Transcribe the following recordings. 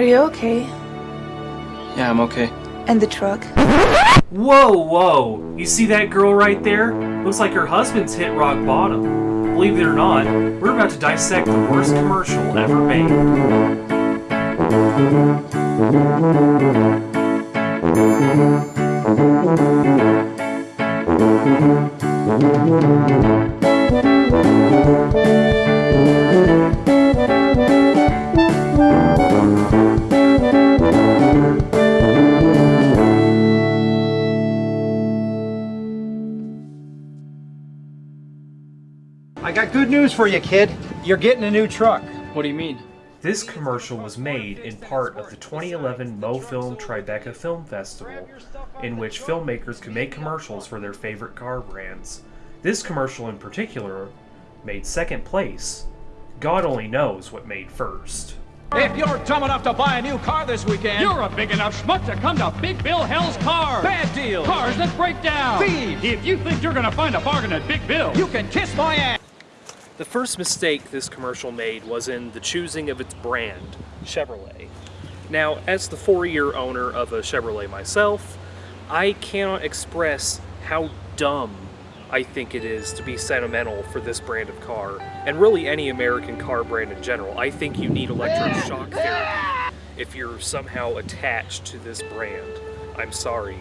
Are you okay? Yeah, I'm okay. And the truck? Whoa, whoa! You see that girl right there? Looks like her husband's hit rock bottom. Believe it or not, we're about to dissect the worst commercial ever made. I got good news for you, kid. You're getting a new truck. What do you mean? This commercial was made in part of the 2011 MoFilm Tribeca Film Festival, in which filmmakers could make commercials for their favorite car brands. This commercial in particular made second place. God only knows what made first. If you're dumb enough to buy a new car this weekend, You're a big enough schmuck to come to Big Bill Hell's Car. bad deal. Cars that break down. Thieves. If you think you're gonna find a bargain at Big Bill, You can kiss my ass. The first mistake this commercial made was in the choosing of its brand, Chevrolet. Now, as the four year owner of a Chevrolet myself, I cannot express how dumb I think it is to be sentimental for this brand of car, and really any American car brand in general. I think you need electroshock therapy if you're somehow attached to this brand. I'm sorry,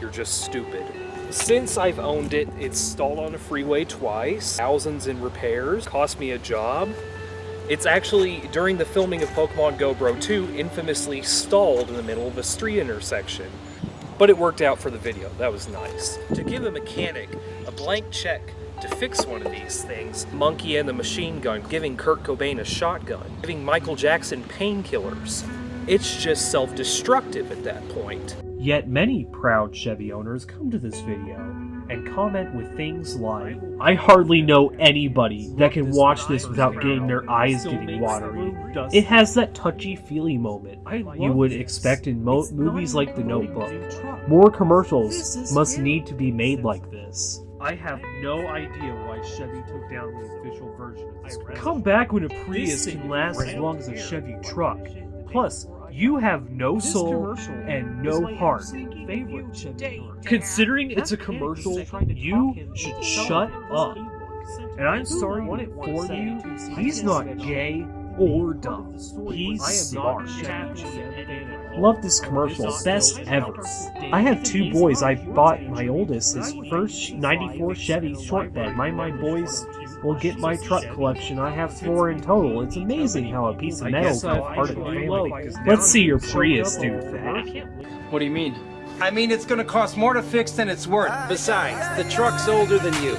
you're just stupid. Since I've owned it, it's stalled on a freeway twice, thousands in repairs, cost me a job. It's actually, during the filming of Pokemon Go Bro 2, infamously stalled in the middle of a street intersection. But it worked out for the video, that was nice. To give a mechanic a blank check to fix one of these things, Monkey and the Machine Gun giving Kurt Cobain a shotgun, giving Michael Jackson painkillers, it's just self-destructive at that point. Yet many proud Chevy owners come to this video and comment with things like, I hardly know anybody that can watch this without getting their eyes getting watery. It has that touchy-feely moment you would expect in mo- movies like The Notebook. More commercials must need to be made like this. I have no idea why Chevy took down the official version of this. Come back when a Prius can last as long as a Chevy truck. Plus, you have no soul and no heart. Considering it's a commercial, you should shut up. And I'm sorry for you, he's not gay or dumb. He's smart. Love this commercial, best ever. I have two boys. I bought my oldest his first 94 Chevy short bed. My my boys will get my truck collection. I have four in total. It's amazing how a piece of metal can be part of a family. Let's see your Prius do that. What do you mean? I mean, it's gonna cost more to fix than it's worth. Besides, the truck's older than you.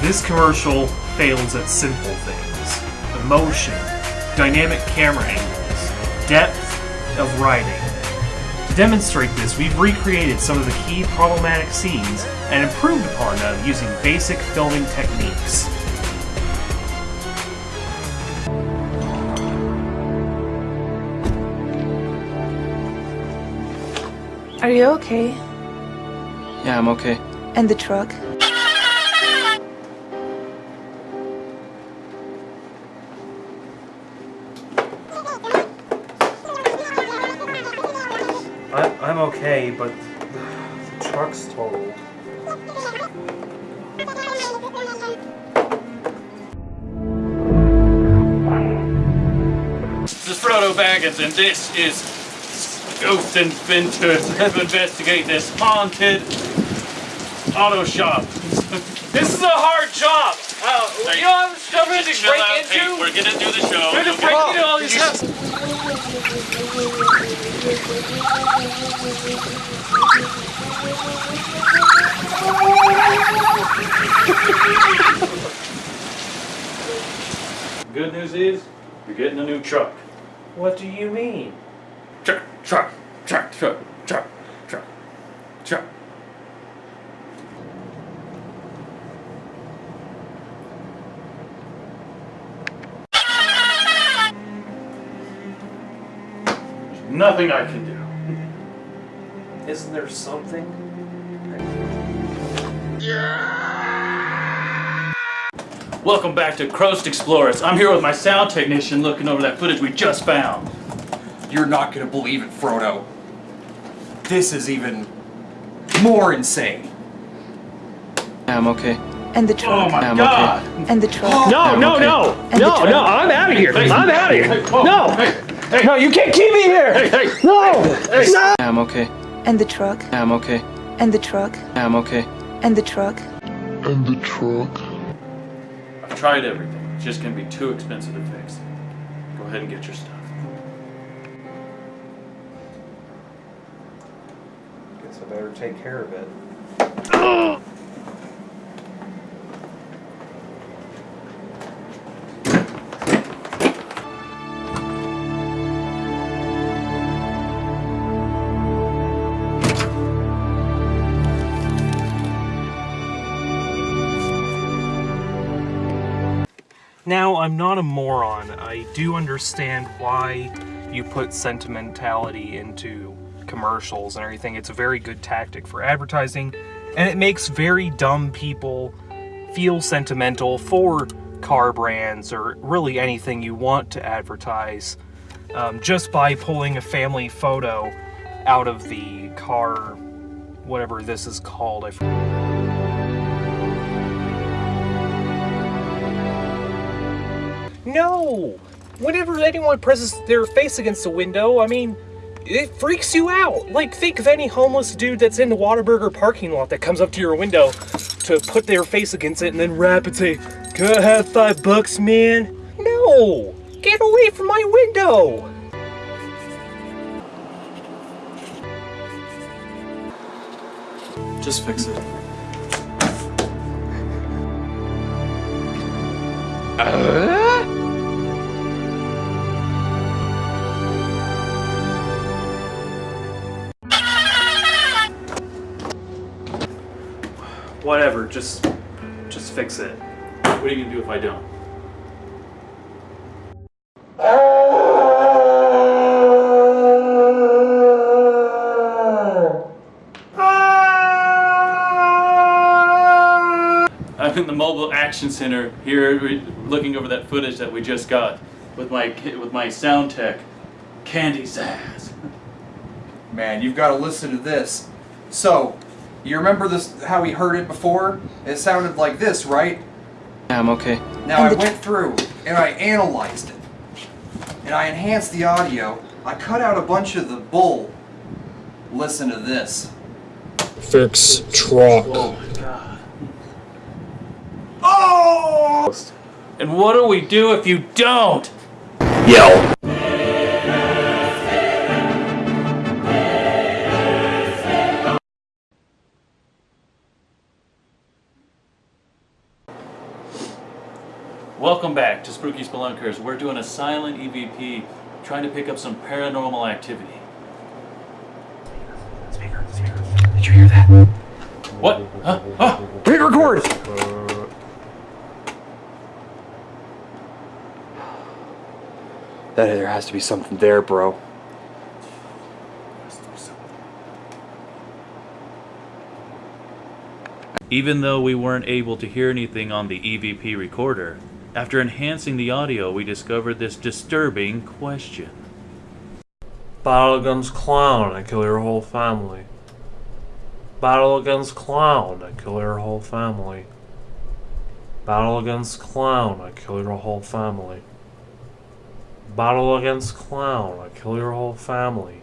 This commercial fails at simple things emotion, dynamic camera angles, depth of writing. To demonstrate this, we've recreated some of the key problematic scenes and improved upon them using basic filming techniques. Are you okay? Yeah, I'm okay. And the truck? I, I'm okay, but the truck's totaled. This is Frodo Baggins, and this is Ghost Inventors have investigate this haunted auto shop. this is a hard job. Uh, you know how much stuff to break into? Pete. We're gonna do the show. We had to Okay? break into all these houses. Good news is, you're getting a new truck. What do you mean? Truck, truck, truck, truck, truck, truck, truck. There's nothing I can do. Isn't there something? Welcome back to Croast Explorers. I'm here with my sound technician looking over that footage we just found. You're not gonna believe it, Frodo. This is even more insane. Yeah, I'm okay. And the truck. Oh truck. my I'm god! And the truck. Oh. No, no, okay. no, And the no, truck. no! I'm out of here! Hey, I'm out of here! hey, whoa, No, hey, no! You can't keep me here! hey, hey! No, no! Yeah, I'm okay. And the truck. Yeah, I'm okay. And the truck. Yeah, I'm okay. And the truck. and the truck. I've tried everything. It's just gonna be too expensive to fix. Go ahead and get your stuff. Guess I better take care of it. Now, I'm not a moron. I do understand why you put sentimentality into commercials and everything. It's a very good tactic for advertising, and it makes very dumb people feel sentimental for car brands or really anything you want to advertise um, just by pulling a family photo out of the car, whatever this is called. No! Whenever anyone presses their face against the window, I mean, it freaks you out. Like, think of any homeless dude that's in the Whataburger parking lot that comes up to your window to put their face against it and then rap and say, Can I have five bucks, man? No! Get away from my window! Just fix it. Uh? Whatever, just just fix it. What are you gonna do if I don't? I'm in the mobile action center here, looking over that footage that we just got with my with my sound tech, Candy Zazz. Man, you've got to listen to this. So, you remember this? How we heard it before? It sounded like this, right? Yeah, I'm okay. Now I went through and I analyzed it, and I enhanced the audio. I cut out a bunch of the bull. Listen to this. Fix truck. Oh my god! Oh! And what do we do if you don't? Yell. Welcome back to Spooky Spelunkers. We're doing a silent EVP, trying to pick up some paranormal activity. Did you hear that? What? Huh? Huh? Hit record! That there has to be something there, bro. Even though we weren't able to hear anything on the EVP recorder, after enhancing the audio, we discovered this disturbing question. Battle against clown, I kill your whole family. Battle against clown, I kill your whole family. Battle against clown, I kill your whole family. Battle against clown, I kill your whole family.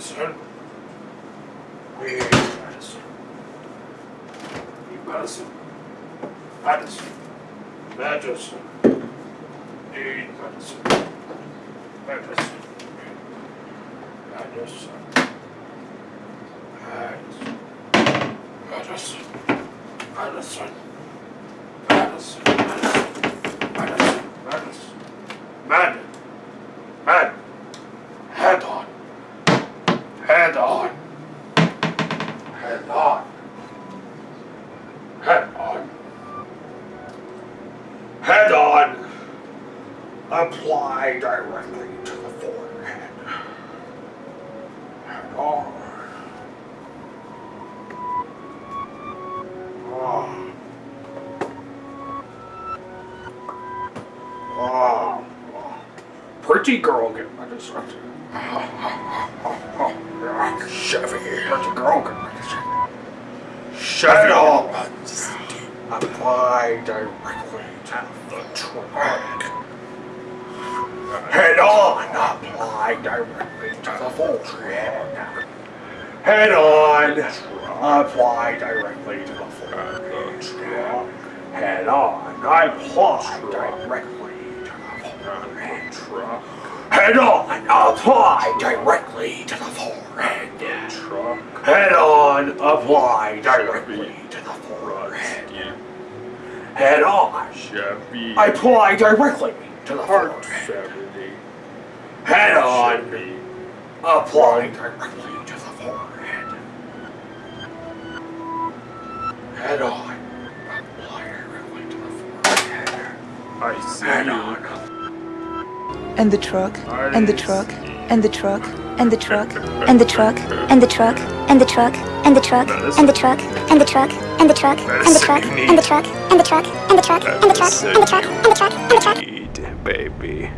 medicine. We need medicine. Need medicine. Medicine. Medicine. Need medicine. Medicine. Medicine. Medicine. Medicine. Medicine. Medicine. Medicine. Medicine. Pretty girl get medicine. Chevy. Pretty girl get medicine. Chevy. Apply directly to the trunk. Head on. Apply directly to the forehead. Head on. Apply directly to the forehead. Head on. Apply directly forehead. Head on. Apply directly to the forehead. Head on. Apply directly to the forehead. Head on. Chevy. Apply directly to the forehead. Head on. Apply directly to the forehead. Head on. Apply directly to the forehead. I see Head you. on. And the truck, and the truck, and the truck, and the truck, and the truck, and the truck, and the truck, and the truck, and the truck, and the truck, and the truck, and the truck, and the truck, and the truck, and the truck, and the truck, and the truck, and the truck, and the truck, and the truck. Baby.